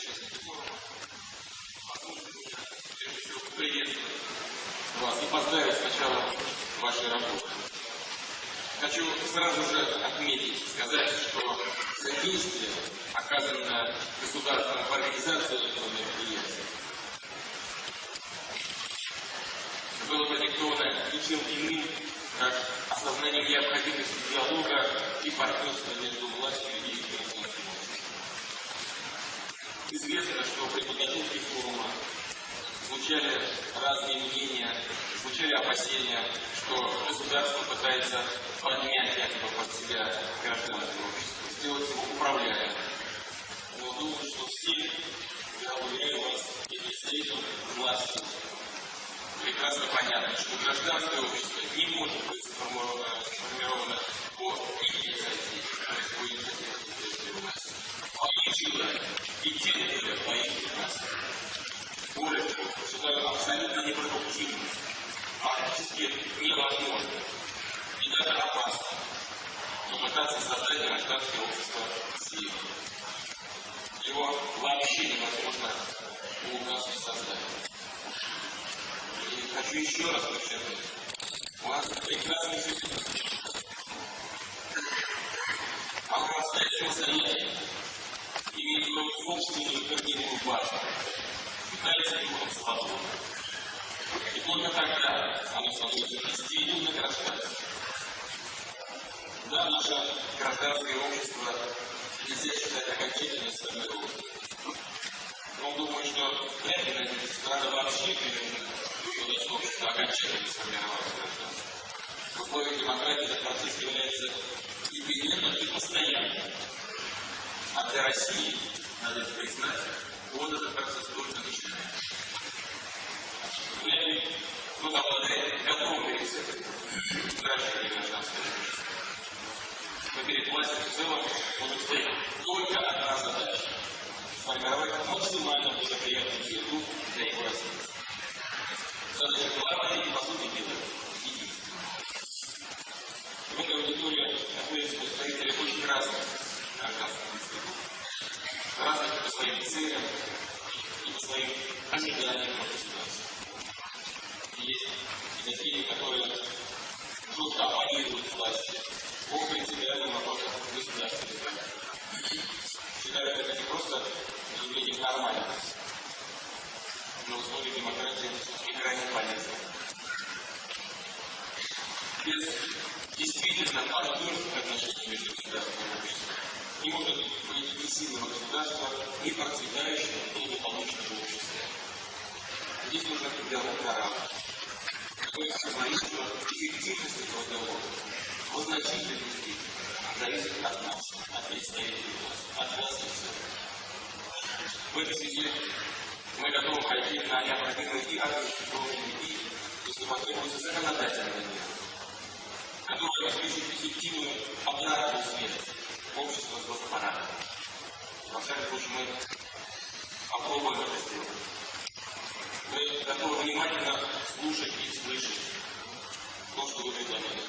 участники вас и поздравить с началом вашей работы. Хочу сразу же отметить, сказать, что содействие, оказанное государством в организации этого мероприятия, было продиктовано ничем иным, как осознанием необходимости диалога и партнерства между властью и обществом. Известно, что при подготовке форума звучали разные мнения, звучали опасения, что государство пытается поднять якобы под себя гражданское общество, сделать его управляемым. Но думаю, что все, я уверяю вас, и представителям власти прекрасно понятно, что гражданское общество не может быть сформировано, сформировано по инициативе, по инициативе власти, по их желанию, и по их приказам. Более того, считаю абсолютно непродуктивным, фактически невозможно и даже опасно попытаться создать гражданское общество силы. Его вообще невозможно у нас создать. И хочу еще раз подчеркнуть, у нас прекрасный system. Огромное состояние имеет свою собственную корневую базу, питается духом свободы. И только тогда оно становится действительно гражданским. Да, наше гражданское общество нельзя считать окончательно сформированным. Но думаю, что вряд ли страна вообще приведет общество окончательно сформировалось гражданство. В условиях демократии этот процесс является непременным и постоянным. А для России, надо признать, вот этот процесс только начинается. Вряд ли кто-то обладает готовым рецептом выращивания гражданского общества. Но перед властью в целом может стоять только одна задача – сформировать максимально благоприятную среду для его развития. Задача главная и, по сути дела, единственная. В этой аудитории находятся представители очень разных гражданских институтов, разных по своим целям и по своим ожиданиям от государства. Есть и такие, которые жестко оппонируют власти по принципиальным вопросам государственной Считают это не просто явлением нормальности, но в условиях демократии и крайне. Без действительно партнерских отношений между государством и не может быть ни государства, ни процветающего, благополучного общества. Здесь нужно диалог на что эффективность этого договора в значительной степени зависит от нас, от представителей от власти в В этой связи мы готовы пойти на необходимые и организационные, и, если потребуется, законодательные меры, которые обеспечат эффективную обратную связь общества с госпарадом. Во всяком случае, мы попробуем это сделать. Мы готовы внимательно слушать и слышать то, что вы предлагаете.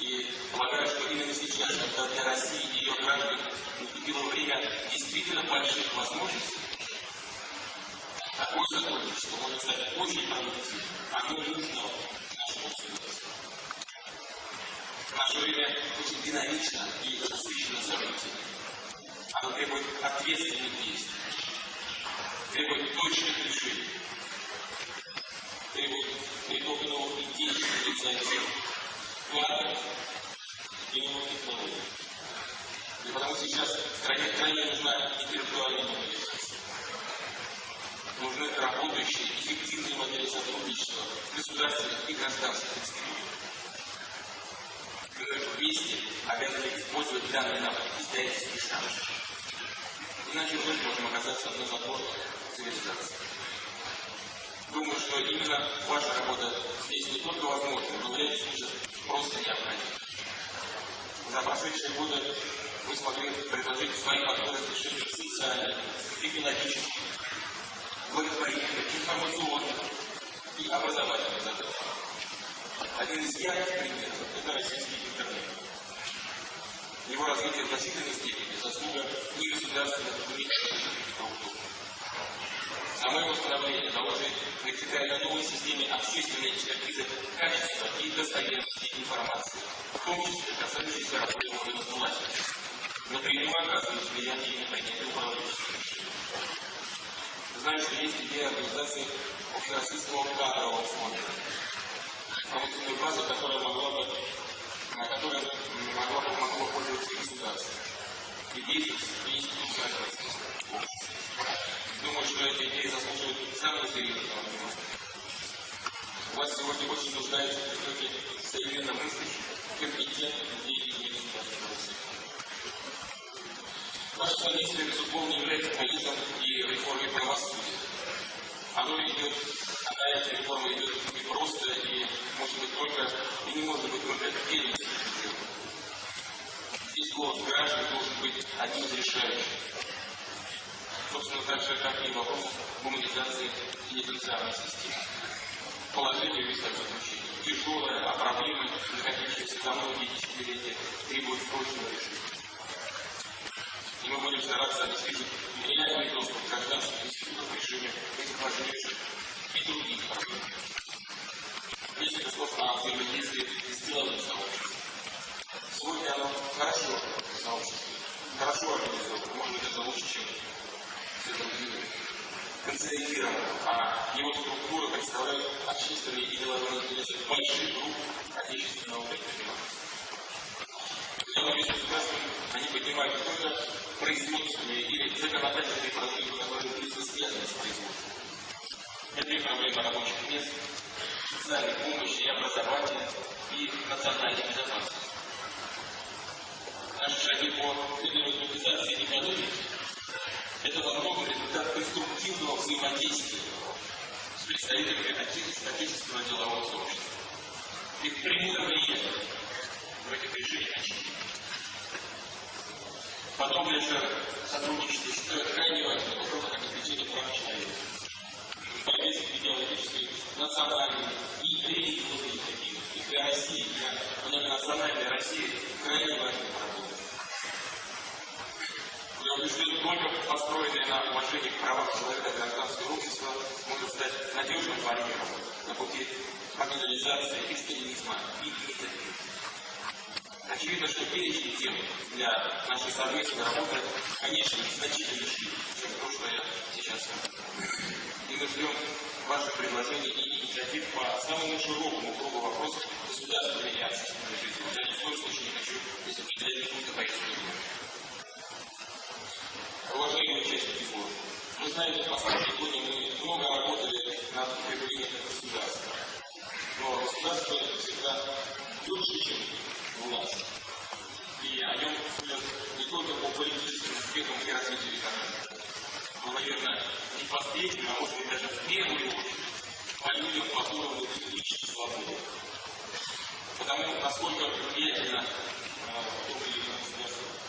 И полагаю, что именно сейчас, когда для России и ее граждан наступило время действительно больших возможностей, такое сотрудничество может стать очень продуктивным. Оно нужно нашему государству. В наше время очень динамично и насыщено событиями. Оно требует ответственных действий, требует точных решений, требует притока новых идей, инициатив, и новых технологий. И потому сейчас стране крайне нужна интеллектуальная мобилизация нужны работающие, эффективные модели сотрудничества государственных и гражданских институтов. Мы вместе обязаны использовать данные навыки исторический шанс. Иначе мы можем оказаться на забор цивилизации. Думаю, что именно ваша работа здесь не только возможна, но в ряде просто необходима. За прошедшие годы вы смогли предложить свои подходы к решению социальных, экономических, благотворительных, информационных и образовательных задач. Один из ярких примеров – это российский интернет. Его развитие в значительной степени заслуга не государственных, ни структур. Само его становление заложит на новой системе общественной экспертизы качества и достоверности информации, в том числе касающейся работы органов власти, напрямую оказывает влияние на принятие управленческих. Знаю, что есть идея организации общероссийского кадрового фонда, информационную базу, которая могла бы, которая могла бы, могло пользоваться государством и действовать и институция Думаю, что эта идея заслуживает самого серьезного внимания. У вас сегодня очень нуждается в притоке современно мыслящих, компетентных людей и государственного сектора. Ваше содействие, безусловно, является полезным и реформой правосудия. Оно идет, а эта реформа идет не просто и может быть только, и не может быть только первым Здесь голос граждан должен быть одним из решающих. Собственно, так же, как и вопрос гуманизации пенитенциарной системы. Положение весь такое значение. Тяжелое, а проблемы, накопившиеся за многие десятилетия, требуют срочного решения. И мы будем стараться обеспечить реальный доступ гражданских институтов к решению этих важнейших и других проблем. Или законодательные проблемы, которые близко связаны с производством. Это и проблемы рабочих мест, социальной помощи и образования, и национальной безопасности. Наши шаги по демократизации экономики это возможно результат конструктивного взаимодействия с представителями отечественного делового сообщества. Их прямое влияние в этих решениях очевидно. Подобное же сотрудничество считаю крайне важным вопросом обеспечения прав человека. С идеологической, национальной и религиозной эффективностью для России, для многонациональной России крайне важным работой. Я убежден, только построенное на уважении к правам человека гражданское общество может стать надежным барьером на пути маргинализации экстремизма и мизогинизма. Очевидно, что перечень тем для нашей совместной работы, конечно, значительно шире, чем то, что я сейчас скажу. И мы ждем ваших предложений и инициатив по самому широкому кругу вопросов государственной и общественной жизни. Я ни в коем случае не хочу здесь определять какую-то повестку уважаемые участники форума, вы знаете, в последние годы мы много работали над укреплением государства. Но государство всегда лучше, чем власть. И о нем судят не только по политическим успехам и развитию экономики, но, наверное, не в последнюю, а может быть даже в первую очередь, по людям, по уровню личной свободы. Потому насколько влиятельно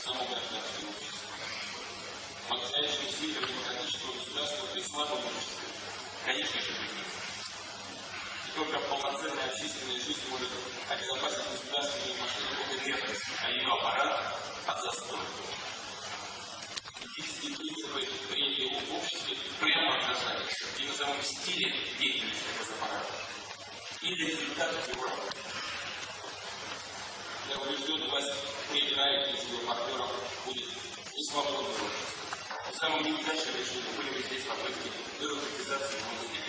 само гражданское общество по-настоящему сильного демократического государства при слабом обществе, конечно же, И только полноценная общественная жизнь может обезопасить государственную машину от инертности, а ее аппарат от застоя. Этические принципы, принятые в обществе, прямо отражаются и на самом стиле деятельности госаппарата. Или результатов его работы. Я убежден, власть проиграет, если ее партнером будет не свободный общество. Самым неудачным решением были бы здесь попытки бюрократизации музыки.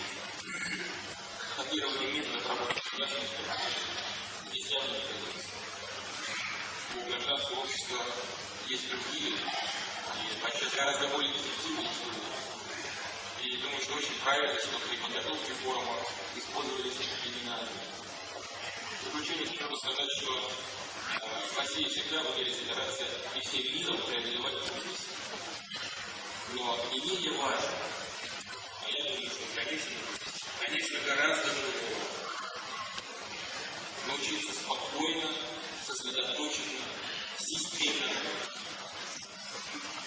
Копирование методов работы У гражданского общества есть другие, и подчас гораздо более эффективные. И думаю, что очень правильно, что при подготовке форума использовались именно заключение хочу сказать, что в России всегда в стараться и всех видов преодолевать трудности но не менее важно, а я думаю, что, конечно, конечно, гораздо сосредоточенно, системно.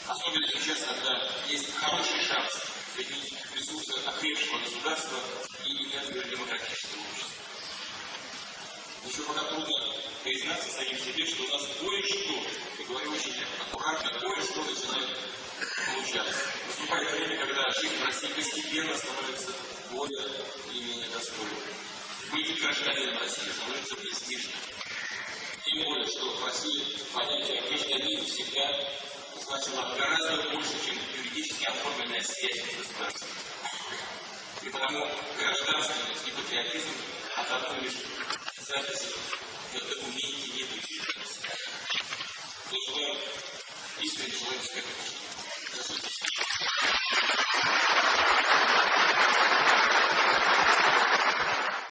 Особенно сейчас, когда есть хороший шанс соединить ресурсы окрепшего государства и энергию демократического общества. Еще пока трудно признаться самим себе, что у нас кое-что, я говорю очень аккуратно, кое-что начинает получаться. Наступает жизнь в России постепенно становится более или менее достойной. Быть гражданином России становится престижным. Тем более, что в России понятие гражданин всегда значило гораздо больше, чем юридически оформленная связь с государством. И потому гражданственность и патриотизм от одной лишь записи в документе не учитываются. Я желаю искренне успехов.